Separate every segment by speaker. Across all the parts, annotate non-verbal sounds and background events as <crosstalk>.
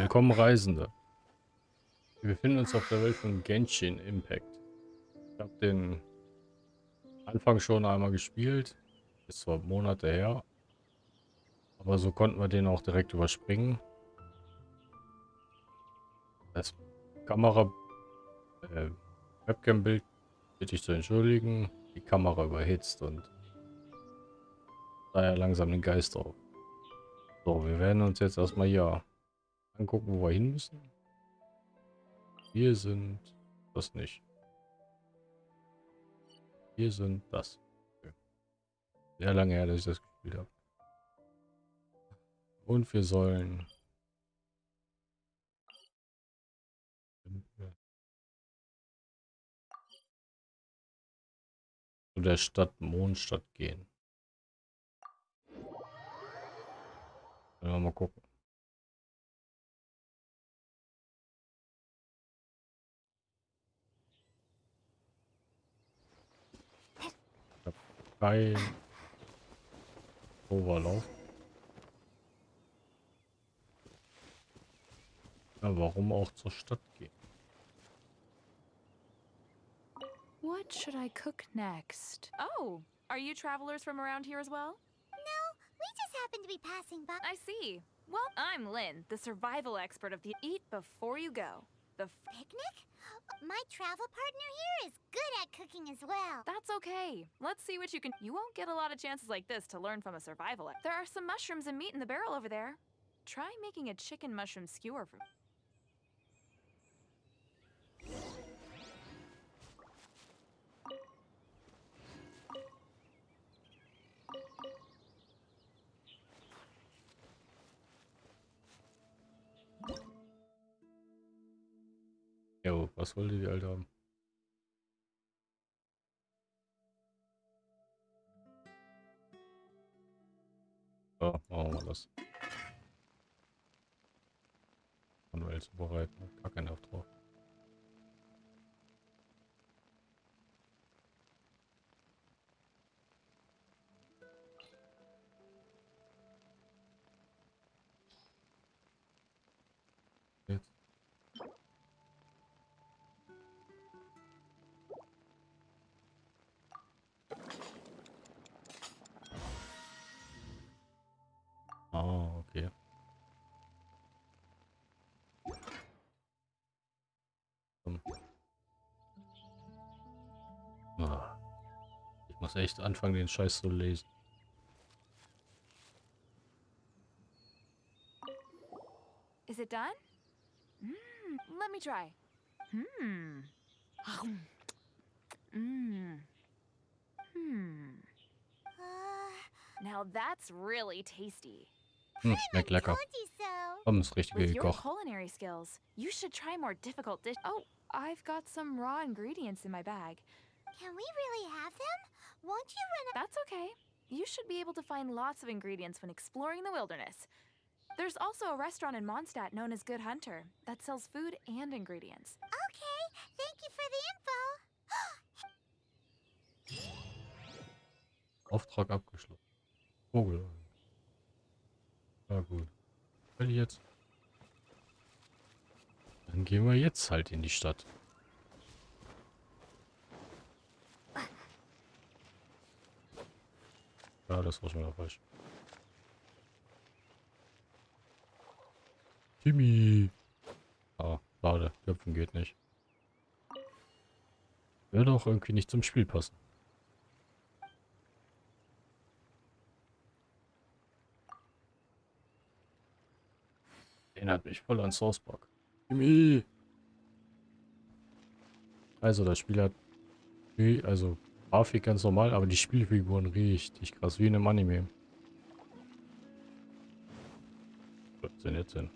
Speaker 1: Willkommen Reisende. Wir befinden uns auf der Welt von Genshin Impact. Ich habe den Anfang schon einmal gespielt. Ist zwar Monate her. Aber so konnten wir den auch direkt überspringen. Das Kamera... Äh, Webcam-Bild bitte ich zu entschuldigen. Die Kamera überhitzt und daher langsam den Geist auf. So, wir werden uns jetzt erstmal hier angucken, wo wir hin müssen. Wir sind das nicht. Wir sind das. Sehr lange her, dass ich das gespielt habe. Und wir sollen zu der Stadt Mondstadt gehen. Mal gucken. Kein Overlauf. Ja, warum auch zur Stadt gehen?
Speaker 2: What should I cook next? Oh, are you travelers from around here as well?
Speaker 3: No, we just happen to be passing by.
Speaker 2: I see. Well, I'm Lynn, the survival expert of the Eat Before You Go. The
Speaker 3: picnic? My travel partner here is good at cooking as well.
Speaker 2: That's okay. Let's see what you can- You won't get a lot of chances like this to learn from a survival- There are some mushrooms and meat in the barrel over there. Try making a chicken mushroom skewer for-
Speaker 1: was wollte die Alte haben? So, machen wir das. Manuell zubereiten. Gar keinen Nerv drauf. Muss echt anfangen, den Scheiß zu lesen.
Speaker 2: Is it done? Mmm, let me try. Hmm. Hmm.
Speaker 3: Uh,
Speaker 2: Now that's really tasty.
Speaker 1: Hm, schmeckt lecker. Komm, das richtige gekocht.
Speaker 2: culinary skills, you should try more difficult dish. Oh, I've got some raw ingredients in my bag.
Speaker 3: Can we really have them? Won't you run a-
Speaker 2: That's okay. You should be able to find lots of ingredients when exploring the wilderness. There's also a restaurant in Mondstadt known as Good Hunter that sells food and ingredients.
Speaker 3: Okay, thank you for the info. <gasps>
Speaker 1: Auftrag abgeschlossen. Vogel. Ja gut. Will ich jetzt. Dann gehen wir jetzt halt in die Stadt. Ja, das war schon wieder falsch. Timmy. Ah, schade. Köpfen geht nicht. Würde auch irgendwie nicht zum Spiel passen. Erinnert mich voll an South Park. Timmy! Also, das Spiel hat... wie- Also, Grafik ganz normal, aber die Spielfiguren richtig krass, wie in einem Anime. Was denn jetzt denn?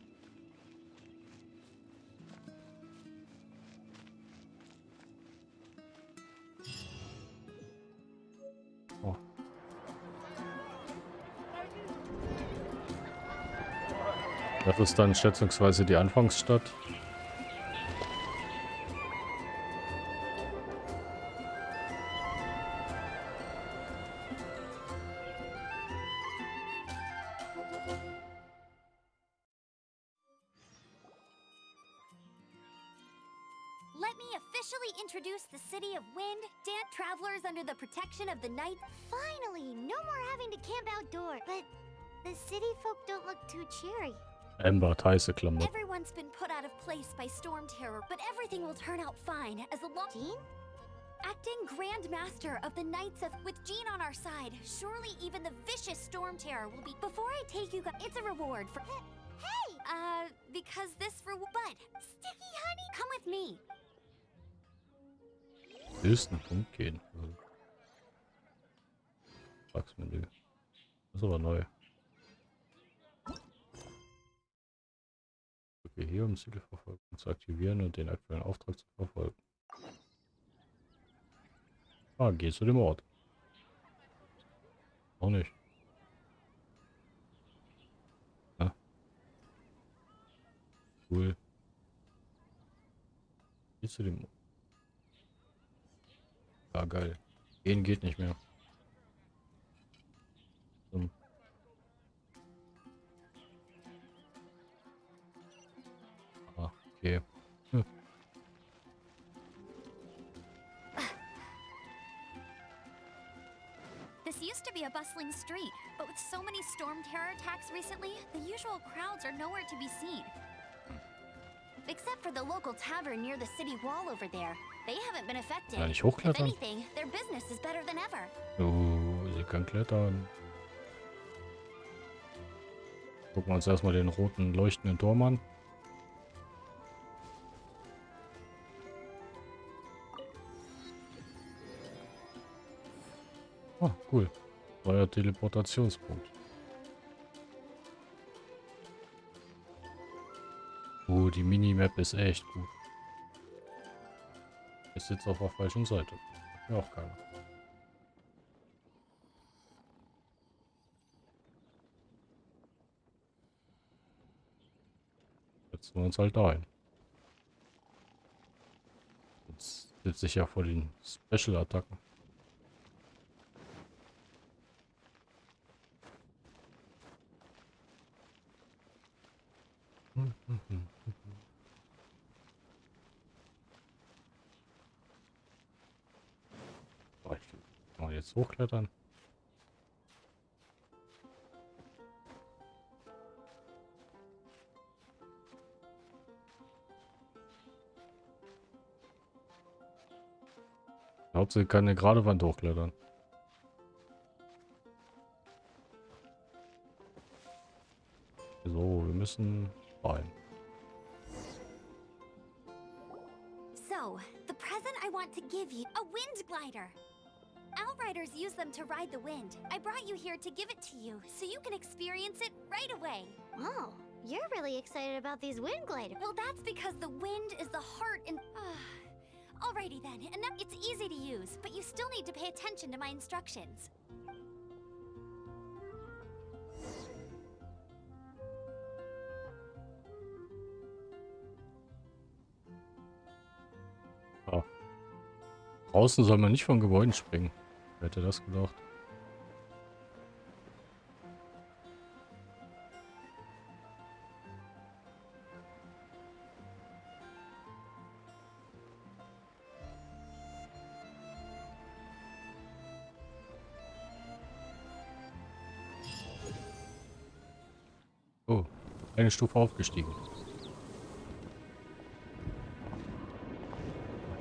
Speaker 1: Oh. Das ist dann schätzungsweise die Anfangsstadt. Heiße Klamotten.
Speaker 4: Everyone's been put out of place by storm terror, but everything will turn out fine as the law.
Speaker 3: Jean?
Speaker 4: Acting Grand Master of the Knights of with Jean on our side, surely even the vicious storm terror will be. Before I take you guys, it's a reward for.
Speaker 3: Hey!
Speaker 4: Uh, because this reward. But
Speaker 3: Sticky honey!
Speaker 4: come with me.
Speaker 1: Höchsten Punkt gehen. Vertragsmenü. Das ist aber neu. Hier um Zielverfolgung zu aktivieren und den aktuellen Auftrag zu verfolgen. Ah, geh zu dem Ort. Auch nicht. Ah. Cool. Geh zu dem Ort. Ja, geil. Gehen geht nicht mehr. Ah. Hm.
Speaker 4: This used to be a bustling street, but with so many storm terror attacks recently, the usual crowds are nowhere to be seen. Except for the local tavern near the city wall over there. They haven't been affected.
Speaker 1: Kann ich
Speaker 4: If anything, their business is better than ever.
Speaker 1: Oh, sie kann klettern. Gucken wir uns erstmal den roten leuchtenden Turm an. Ah, cool. Neuer Teleportationspunkt. Oh, die Minimap ist echt gut. Ist jetzt auf der falschen Seite. Mir auch keiner. Setzen wir uns halt da ein. Jetzt sitze ich ja vor den Special-Attacken. So, ich hochklettern. Hauptsache kann eine gerade Wand hochklettern. So, wir müssen rein.
Speaker 4: Them to ride the wind. I brought you here to give it to you so you can experience it right away.
Speaker 3: Oh, you're really excited about these wind gliders.
Speaker 4: Well, that's because the wind is the heart and. <sighs> Alrighty then, and that- it's easy to use, but you still need to pay attention to my instructions.
Speaker 1: Draußen soll man nicht von Gebäuden springen. Wer hätte das gedacht? Oh, eine Stufe aufgestiegen.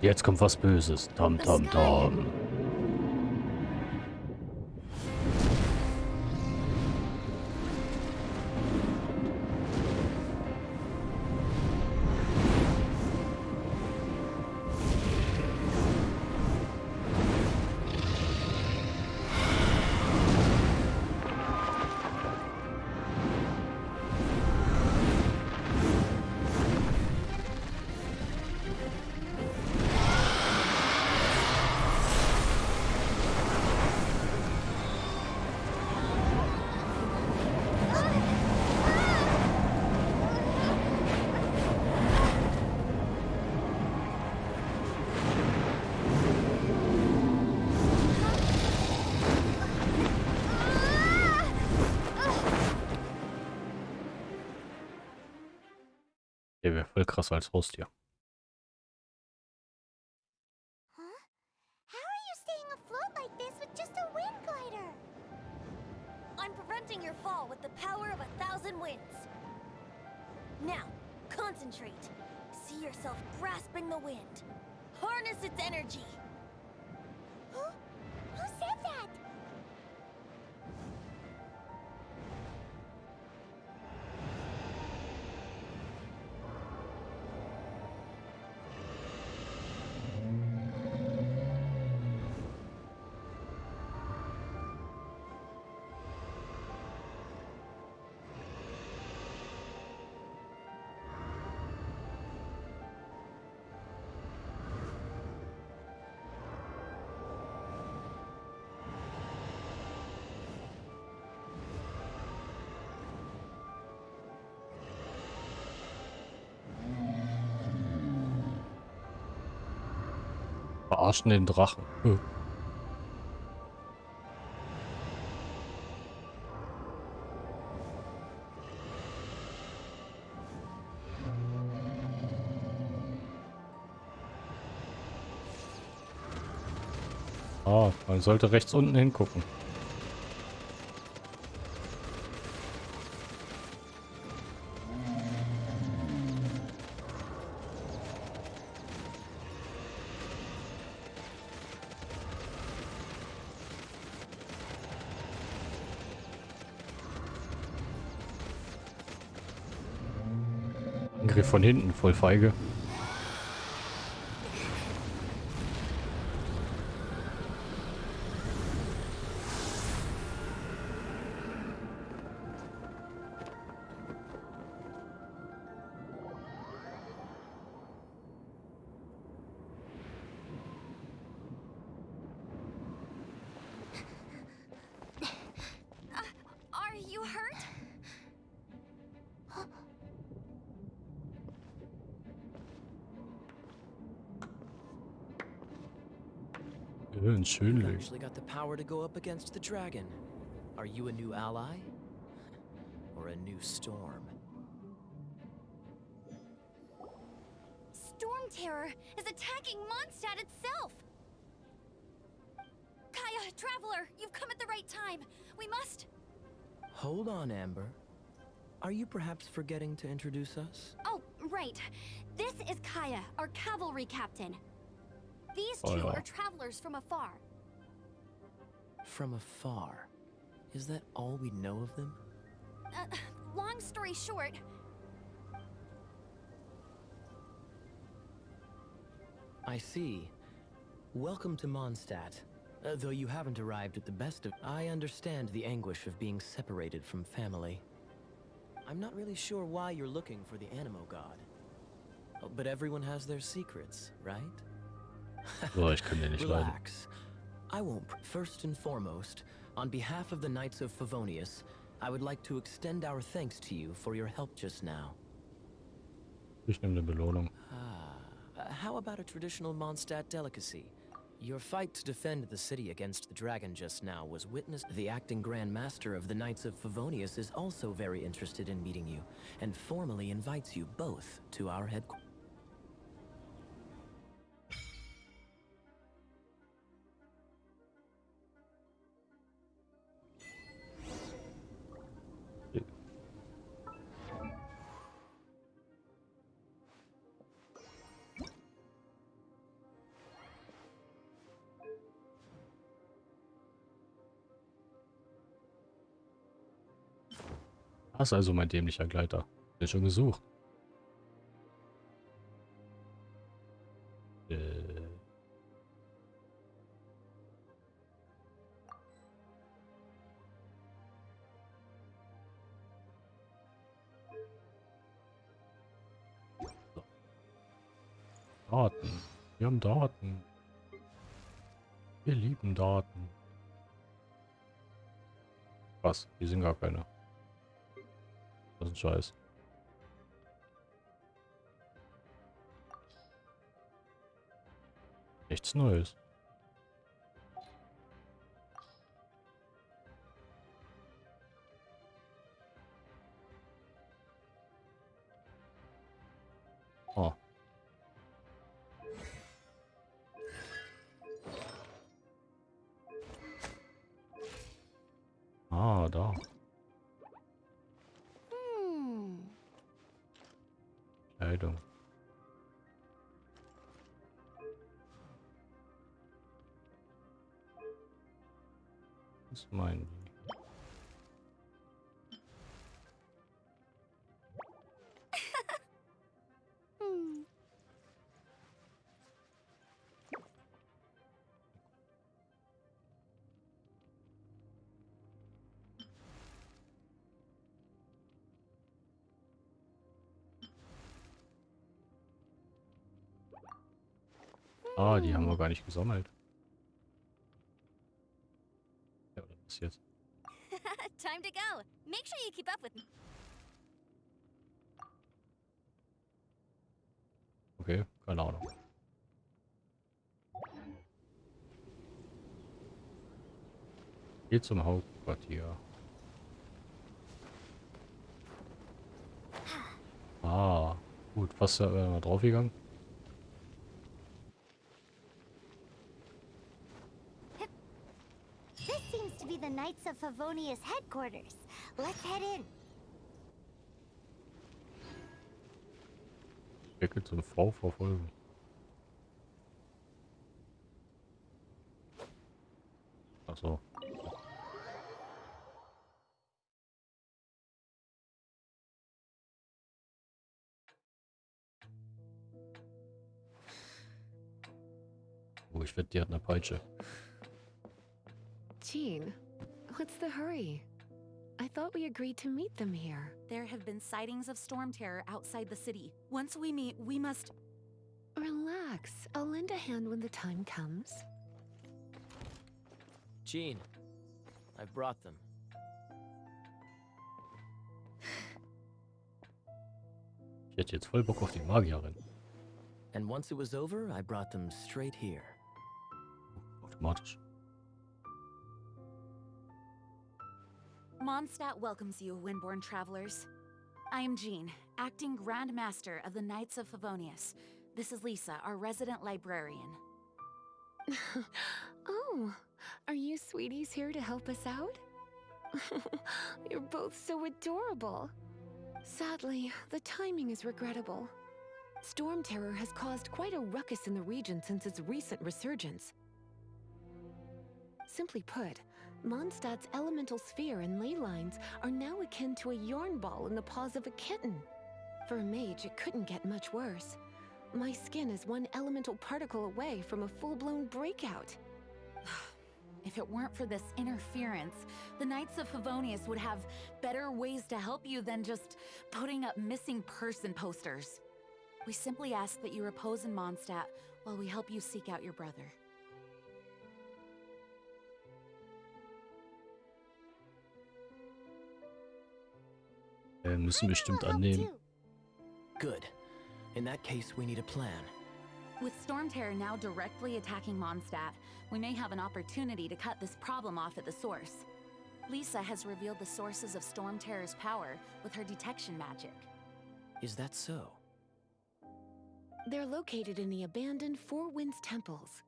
Speaker 1: Jetzt kommt was Böses. Tom, tom, tom. das als Haustier. your fall with the
Speaker 4: power of a thousand winds. Now, concentrate. See yourself grasping the wind. Harness its energy.
Speaker 1: Verarschen den Drachen. Äh. Ah, man sollte rechts unten hingucken. Angriff von hinten, voll feige. Ein
Speaker 5: You've actually got the power to go up against the dragon. Are you a new ally? Or a new storm?
Speaker 4: Storm Terror is attacking Mondstadt itself! Kaya, Traveler, you've come at the right time. We must...
Speaker 5: Hold on, Amber. Are you perhaps forgetting to introduce us?
Speaker 4: Oh, right. This is Kaya, our cavalry captain. These
Speaker 1: Oh,
Speaker 4: two
Speaker 1: yeah.
Speaker 4: are travelers from afar.
Speaker 5: From afar. Is that all we know of them?
Speaker 4: Uh, long story short,
Speaker 5: I see. Welcome to Mondstadt. Uh, though you haven't arrived at the best of... I understand the anguish of being separated from family. I'm not really sure why you're looking for the Animo God. Oh, But everyone has their secrets, right?
Speaker 1: So, ich kann den nicht.
Speaker 5: Relax. I won't. First and foremost, on behalf of the Knights of Favonius, I would like to extend our thanks to you for your help just now.
Speaker 1: Ich nehme eine Belohnung.
Speaker 5: Ah, uh, how about a traditional Mondstadt delicacy? Your fight to defend the city against the dragon just now was witnessed. The acting Grand Master of the Knights of Favonius is also very interested in meeting you, and formally invites you both to our headquarters.
Speaker 1: Das ist also mein dämlicher Gleiter. Den schon gesucht. Äh. So. Daten. Wir haben Daten. Wir lieben Daten. Was? Die sind gar keine. Ist ein Scheiß. Nichts Neues. Meinen die? Ah, die haben wir gar nicht gesammelt. Jetzt? <laughs>
Speaker 4: Time to go. Make sure you keep up with me.
Speaker 1: Okay, keine Ahnung. Geht zum Hauptquartier. Ah, gut, was äh, mal draufgegangen?
Speaker 3: This seems to be the Knights of Favonius headquarters. Let's head in.
Speaker 1: Deckel zum V verfolgen. Ach so. Oh, ich wette, die hat eine Peitsche.
Speaker 6: Jean, what's the hurry? I thought we agreed to meet them here.
Speaker 7: There have been sightings of storm terror outside the city. Once we meet, we must.
Speaker 6: Relax. I'll lend a hand when the time comes.
Speaker 5: Jean, I've brought them.
Speaker 1: Ich hätte jetzt voll Bock auf die Magierin.
Speaker 5: And once it was over, I brought them straight here.
Speaker 1: Automatisch.
Speaker 7: Mondstadt welcomes you, Windborn travelers. I am Jean, acting Grand Master of the Knights of Favonius. This is Lisa, our resident librarian. <laughs>
Speaker 6: oh, are you sweeties here to help us out? <laughs> You're both so adorable. Sadly, the timing is regrettable. Storm Terror has caused quite a ruckus in the region since its recent resurgence. Simply put, Mondstadt's elemental sphere and ley lines are now akin to a yarn ball in the paws of a kitten. For a mage, it couldn't get much worse. My skin is one elemental particle away from a full-blown breakout. <sighs>
Speaker 7: If it weren't for this interference, the Knights of Favonius would have better ways to help you than just putting up missing person posters. We simply ask that you repose in Mondstadt while we help you seek out your brother.
Speaker 1: Äh, müssen
Speaker 3: I
Speaker 1: bestimmt
Speaker 3: will
Speaker 1: annehmen.
Speaker 5: Good. In that case, we need a plan.
Speaker 7: With Storm Terror now directly attacking Mondstadt, we may have an opportunity to cut this problem off at the source. Lisa has revealed the sources of Storm Terror's power with her detection magic.
Speaker 5: Is that so?
Speaker 6: They're located in the abandoned Four Winds temples.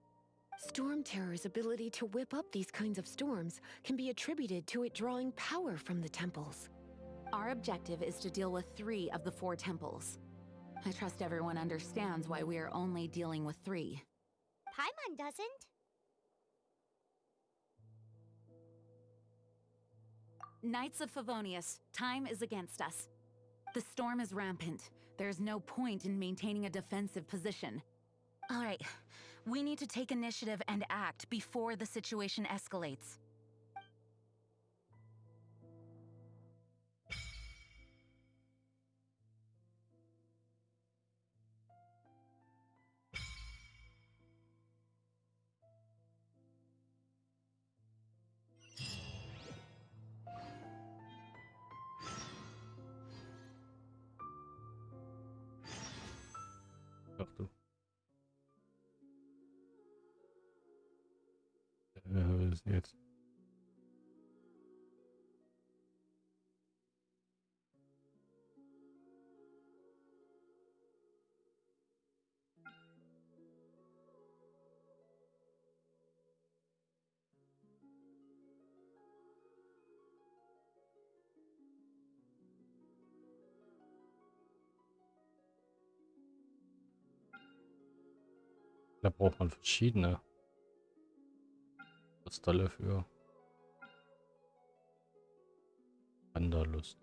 Speaker 6: Storm Terror's ability to whip up these kinds of storms can be attributed to it drawing power from the temples.
Speaker 7: Our objective is to deal with three of the four temples. I trust everyone understands why we are only dealing with three.
Speaker 3: Paimon doesn't.
Speaker 7: Knights of Favonius, time is against us. The storm is rampant. There's no point in maintaining a defensive position. All right, we need to take initiative and act before the situation escalates.
Speaker 1: Da braucht man verschiedene Kristalle für. Wanderlust.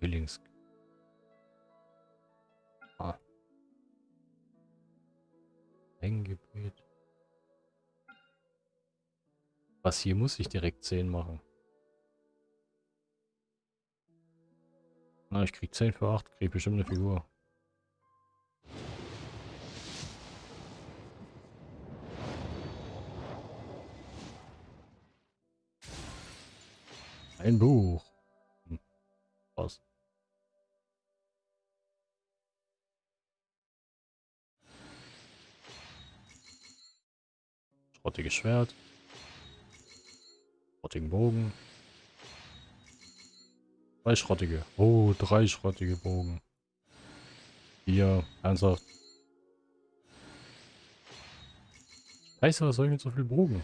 Speaker 1: Willings. Ah. Hängegebiet. Was hier muss ich direkt 10 machen. Na, ich krieg 10 für 8, krieg bestimmt eine Figur. Ein Buch. Hm. Was? Schrottiges Schwert. Schrottigen Bogen. Zwei schrottige. Oh, drei schrottige Bogen. Hier, ernsthaft. Scheiße, was soll ich mit so viel Bogen?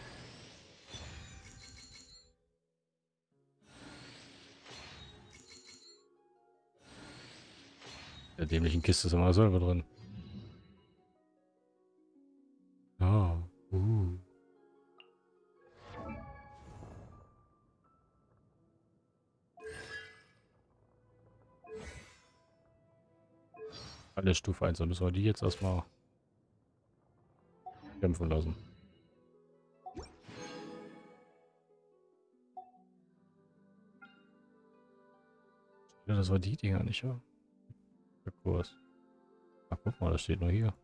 Speaker 1: Der dämlichen Kiste ist immer selber drin. Alle Stufe 1, dann müssen wir die jetzt erstmal kämpfen lassen. Ja, das war die Dinger nicht, ja? Der Kurs. Ach, guck mal, das steht nur hier.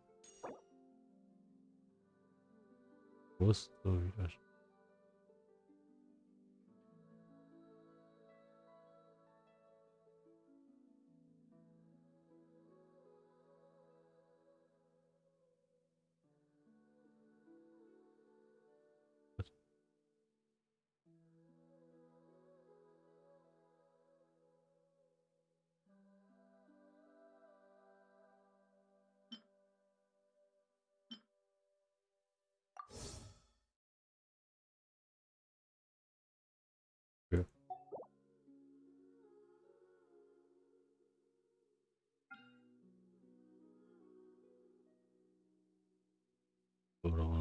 Speaker 1: Kurs, so wieder.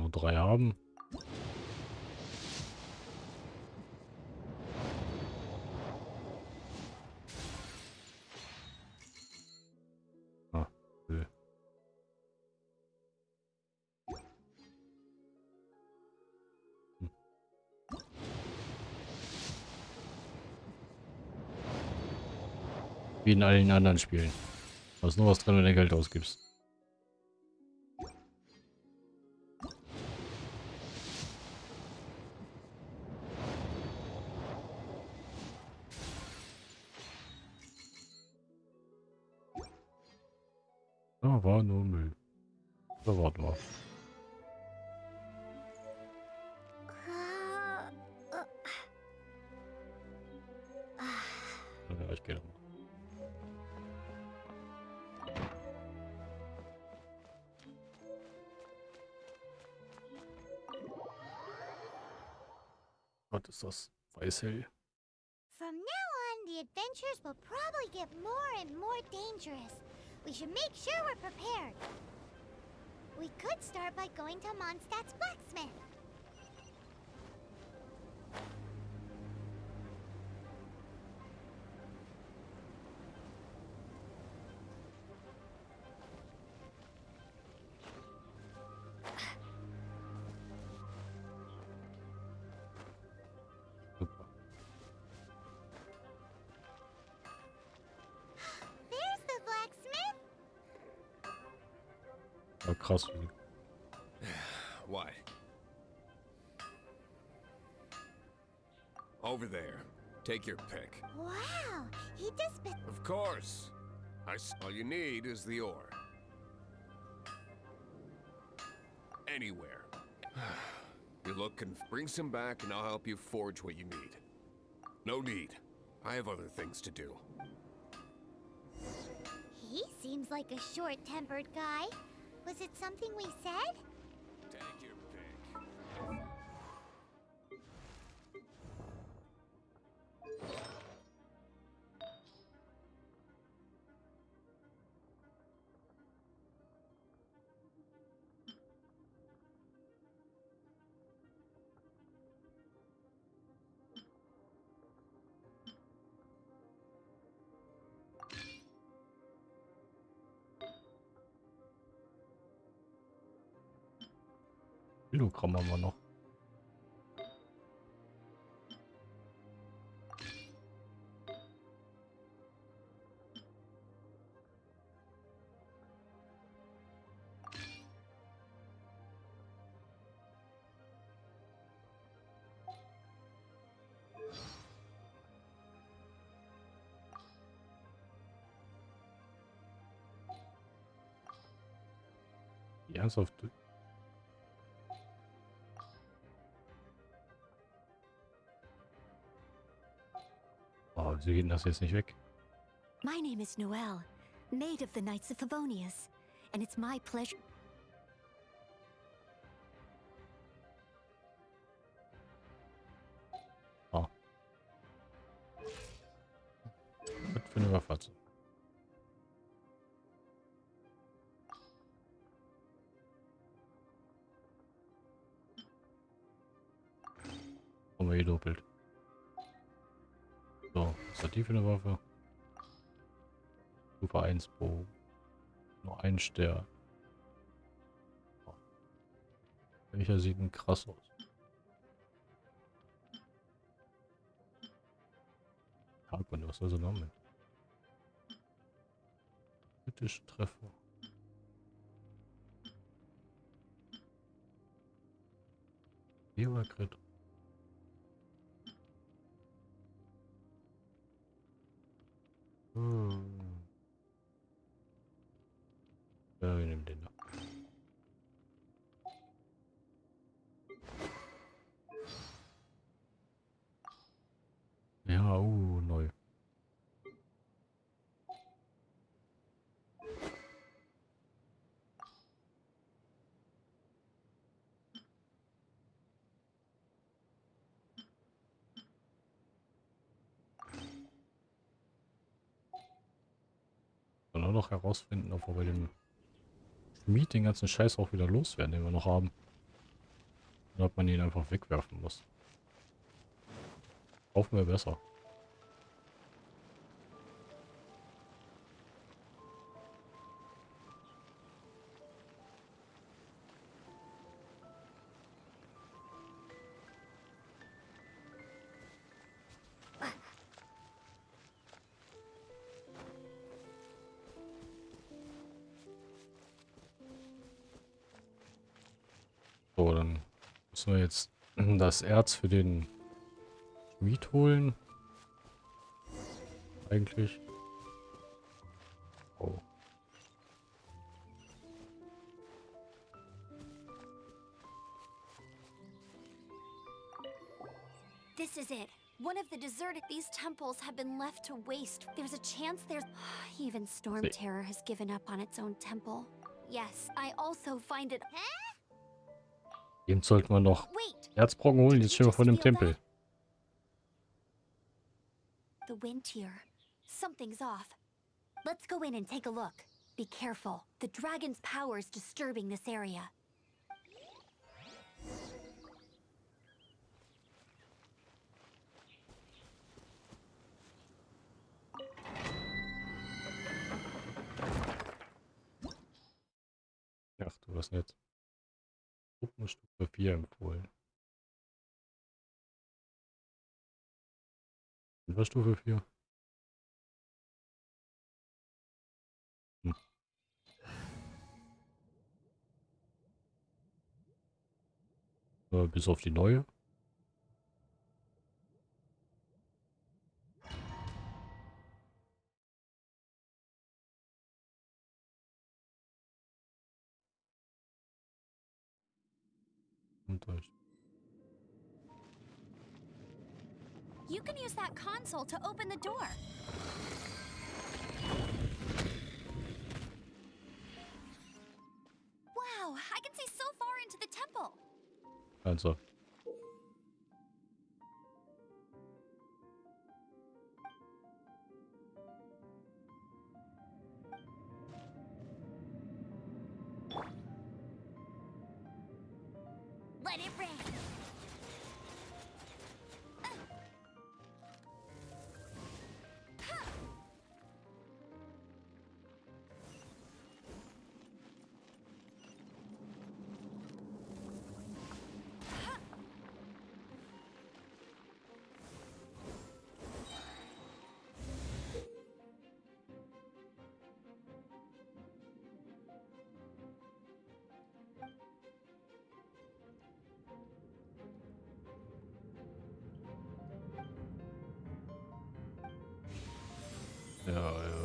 Speaker 1: Nur drei haben. Ah, in allen anderen Spielen. Da ist nur was drin, wenn du Geld ausgibst. Das Ja, krass. wie-
Speaker 8: What? Over there. Take your pick.
Speaker 3: Wow, he does bit.
Speaker 8: Of course. I s all you need is the ore. Anywhere. <sighs> you look and bring some back, and I'll help you forge what you need. No need. I have other things to do.
Speaker 3: He seems like a short-tempered guy. Was it something we said?
Speaker 1: Kilogramm haben wir noch. Ernsthaft? Geht denn das jetzt nicht weg?
Speaker 9: My name is Noelle, maid of the Knights of Favonius, and it's my pleasure.
Speaker 1: Für eine Waffe? Stufe 1 Bogen. Nur ein Stern. Oh. Welcher sieht denn krass aus? Harkon, was soll noch mit? Kritische Treffer. Crit. Hm. Da. Ja, uh, neu. Noch herausfinden, ob wir bei dem Schmied den ganzen Scheiß auch wieder loswerden, den wir noch haben. Oder ob man ihn einfach wegwerfen muss. Kaufen wir besser. Das Erz für den Schmied holen. Eigentlich. Oh.
Speaker 4: This is it. One of the deserted. These temples have been left to waste. There's a chance there's. <sighs> Even Storm Terror has given up on its own temple. Yes, I also find it. <gasps>
Speaker 1: Eben sollten wir noch! Erzbrocken holen. Jetzt stehen wir vor dem Tempel.
Speaker 4: The wind here. Something's off. Let's go in and take a look. Be careful. The dragon's power is disturbing this area.
Speaker 1: Ach du, was nett. Gruppenstufe 4 empfohlen. Und was Stufe 4? Hm. Äh, bis auf die neue. Und.
Speaker 4: You can use that console to open the door. Wow, I can see so far into the temple.
Speaker 1: Also.
Speaker 4: It rain.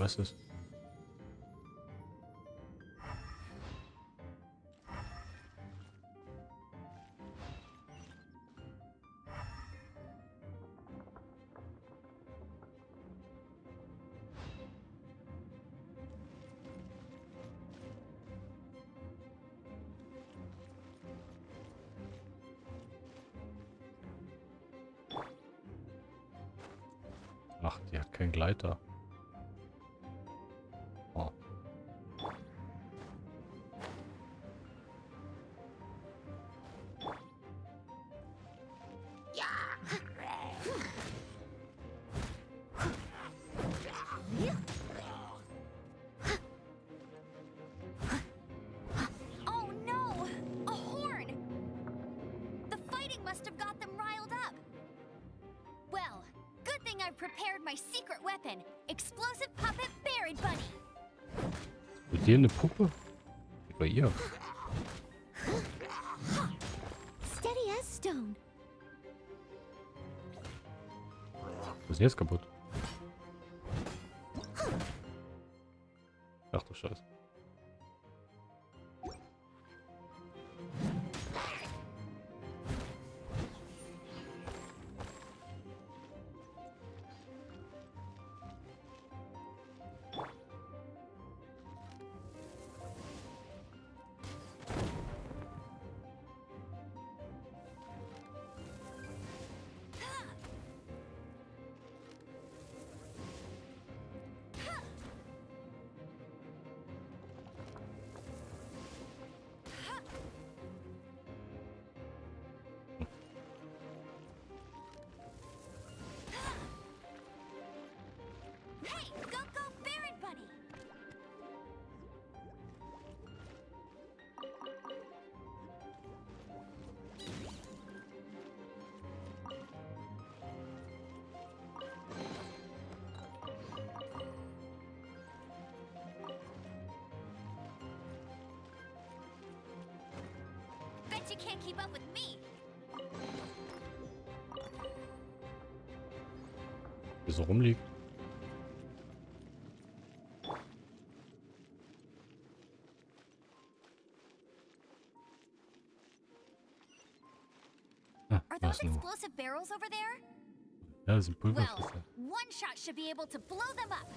Speaker 1: Was ist. Ach, die hat keinen Gleiter.
Speaker 4: I prepared my secret weapon explosive puppet Buried Bunny.
Speaker 1: Mit dir eine Puppe? Bei ihr.
Speaker 9: Steady as stone.
Speaker 1: Was ist jetzt kaputt?
Speaker 4: Bet you can't keep up with me.
Speaker 1: So rumliegt. Ah,
Speaker 4: Are
Speaker 1: was
Speaker 4: those
Speaker 1: nur.
Speaker 4: explosive barrels over there?
Speaker 1: Ja, das sind
Speaker 4: Well, one shot should be able to blow them up.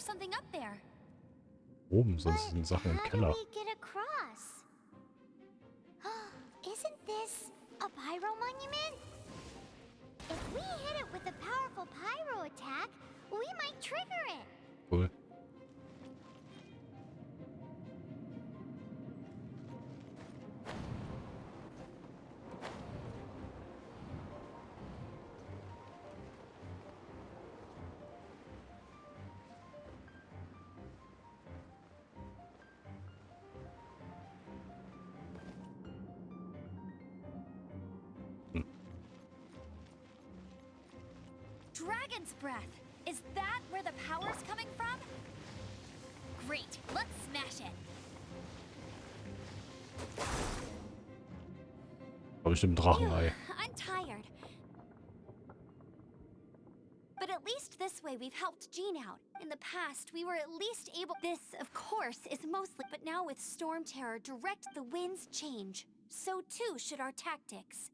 Speaker 4: Something up there.
Speaker 1: Oben, sonst sind Sachen im Keller.
Speaker 3: do we get across? <gasps> Isn't this a pyro monument? If we hit it with a powerful pyro attack, we might trigger it.
Speaker 1: Cool.
Speaker 4: Dragon's breath. Is that where the power's coming from? Great. Let's smash it.
Speaker 1: War bestimmt ein Drachenei.
Speaker 4: I'm tired. But at least this way we've helped Jean out. In the past, we were at least able- This, of course, is mostly- But now with Storm Terror, direct the winds change. So too should our tactics.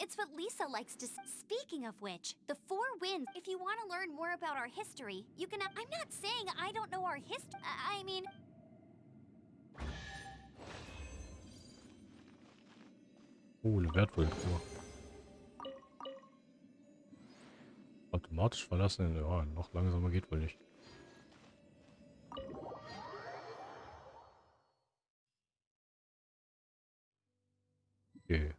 Speaker 4: It's what Lisa likes to Speaking of which, the Four Winds, if you want to learn more about our history, you can- uh, I'm not saying I don't know our history. Uh, I mean,
Speaker 1: Oh, eine Wertvollkur. Automatisch verlassen. Ja, noch langsamer geht wohl nicht. Okay.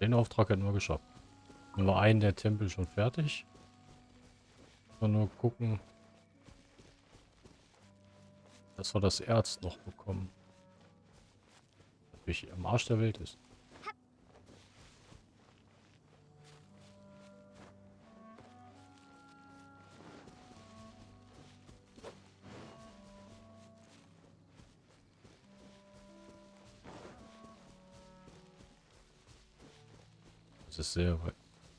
Speaker 1: Den Auftrag hätten wir geschafft. Dann war einen der Tempel schon fertig. Und nur gucken, dass wir das Erz noch bekommen. Natürlich am Arsch der Welt ist. Sehr weit.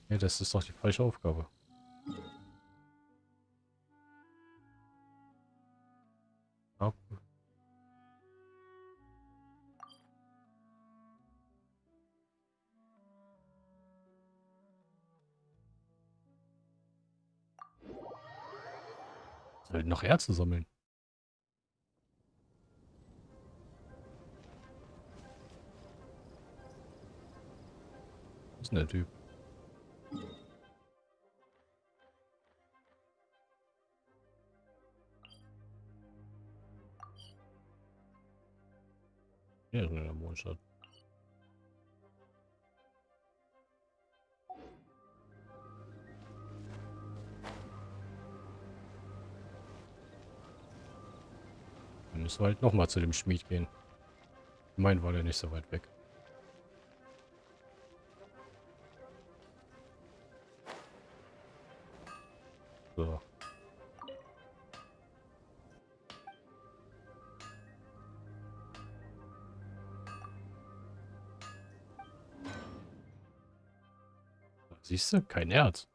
Speaker 1: Nee, das ist doch die falsche Aufgabe. Ab. Soll noch Erze sammeln? Denn der Typ? Ja, ist in der Mondstadt. Dann müssen wir halt nochmal zu dem Schmied gehen. Mein war der nicht so weit weg. Siehst du? Kein Erz.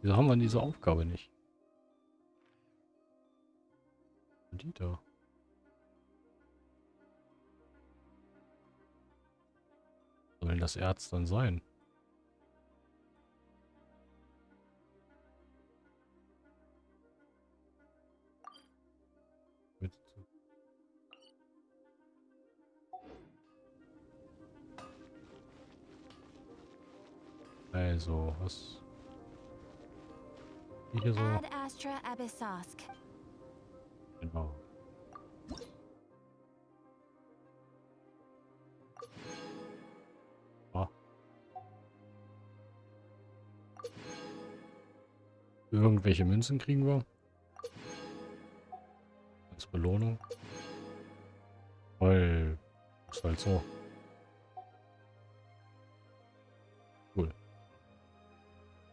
Speaker 1: Wieso haben wir diese Aufgabe nicht? Die da. Soll das Erz dann sein? Also, was? Hier so. Genau. Ah. Irgendwelche Münzen kriegen wir. Als Belohnung. Weil ist halt so.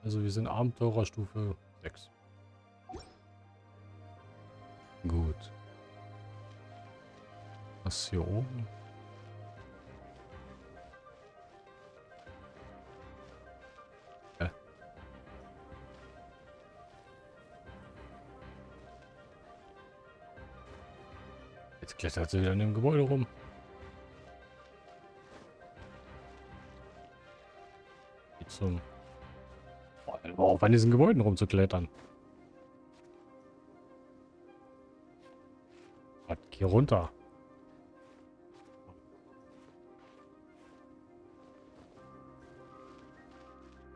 Speaker 1: Also wir sind Abenteurerstufe 6. Gut. Was hier oben? Jetzt klettert sie wieder in dem Gebäude rum. Geht zum... Auf, an diesen Gebäuden rumzuklettern. Gott, Geh runter.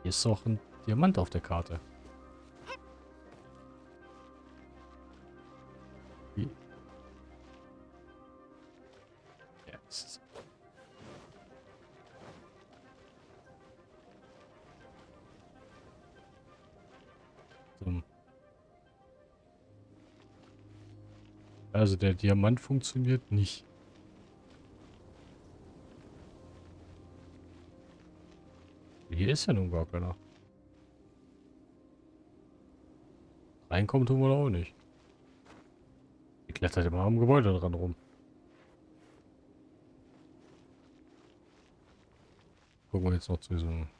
Speaker 1: Hier ist doch ein Diamant auf der Karte. Also der Diamant funktioniert nicht. Hier ist ja nun gar keiner. Reinkommen tun wir da auch nicht. Die klettert immer am Gebäude dran rum. Gucken wir jetzt noch zu diesem...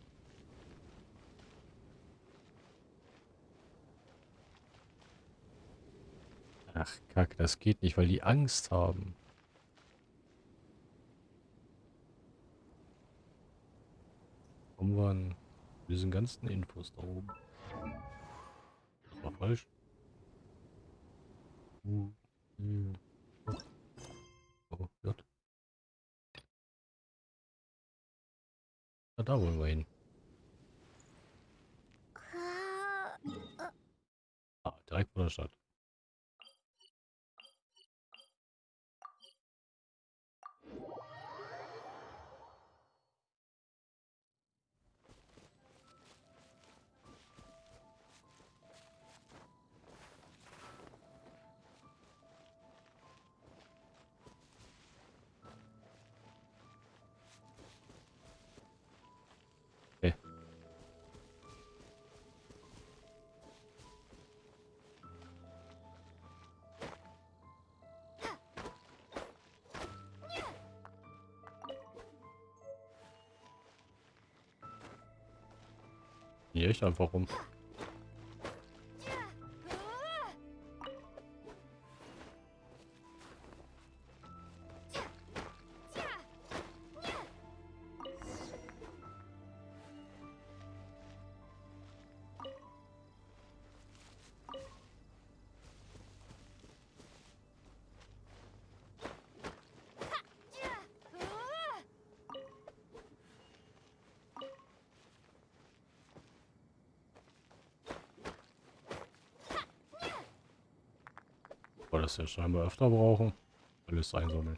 Speaker 1: Ach, Kack, das geht nicht, weil die Angst haben. Kommen wir an diesen ganzen Infos da oben. Das war falsch. Oh, J. Na, da wollen wir hin. Ah, direkt vor der Stadt. Hier echt einfach rum. Ja scheinbar öfter brauchen. Alles einsammeln.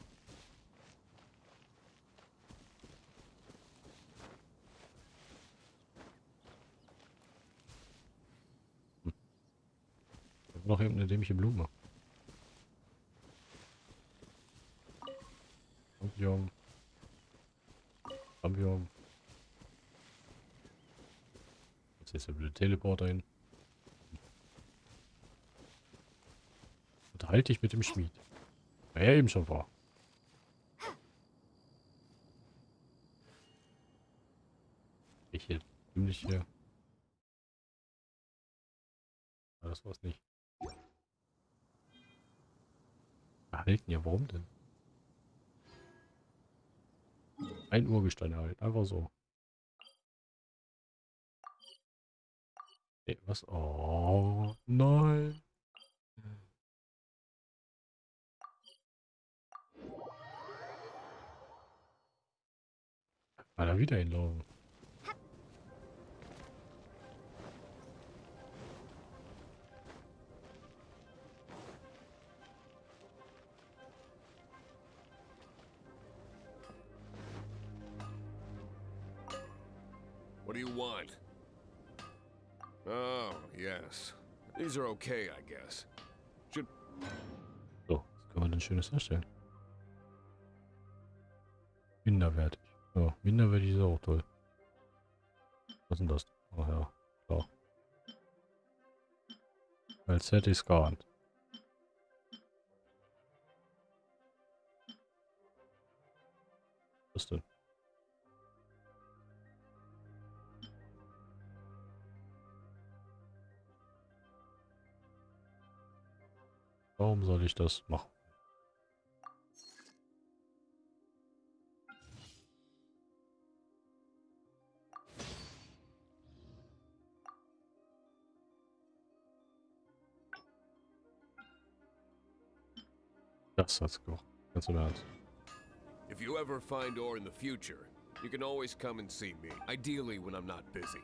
Speaker 1: Hm. Noch irgendeine dämliche Blume. Champion. Champion. Jetzt ist der blöde Teleporter hin. Unterhalte dich mit dem Schmied. Wer ja eben schon war. Ich hier ziemlich hier. Ah, das war's nicht. Erhalten ja, warum denn? Ein Urgestein erhalten, einfach so. Nee, was? Oh, nein. Mal wieder hinlaufen.
Speaker 8: What do you want? Oh, yes. These are okay, I guess. Should oh,
Speaker 1: So, was können wir denn Schönes herstellen? Minderwertig. Ja, minderwertig ist auch toll. Was ist denn das? Ach ja, klar. Als hätte ich es geahnt. Was denn? Warum soll ich das machen? Das that's cool. That's im Ernst.
Speaker 8: If you ever find ore in the future, you can always come and see me. Ideally when I'm not busy.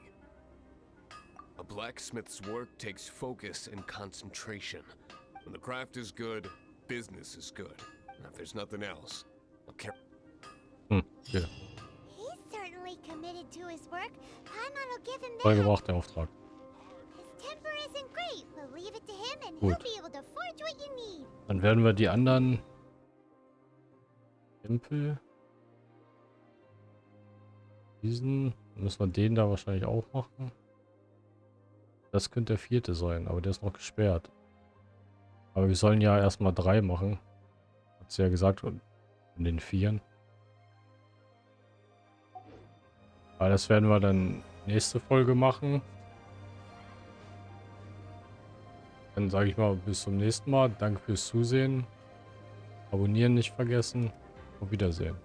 Speaker 8: A blacksmith's work takes focus and concentration. When the craft is good, business is good. And if there's nothing else, I'll care.
Speaker 1: Hm, ja.
Speaker 3: He's certainly committed to his work. Paimon will give him
Speaker 1: Voll
Speaker 3: that.
Speaker 1: gebracht, der Auftrag. Werden wir die anderen Tempel. Diesen müssen wir den da wahrscheinlich auch machen. Das könnte der vierte sein, aber der ist noch gesperrt. Aber wir sollen ja erstmal drei machen. Hat sie ja gesagt, und den vieren. Aber das werden wir dann nächste Folge machen. Dann sage ich mal bis zum nächsten Mal. Danke fürs Zusehen. Abonnieren nicht vergessen. Auf Wiedersehen.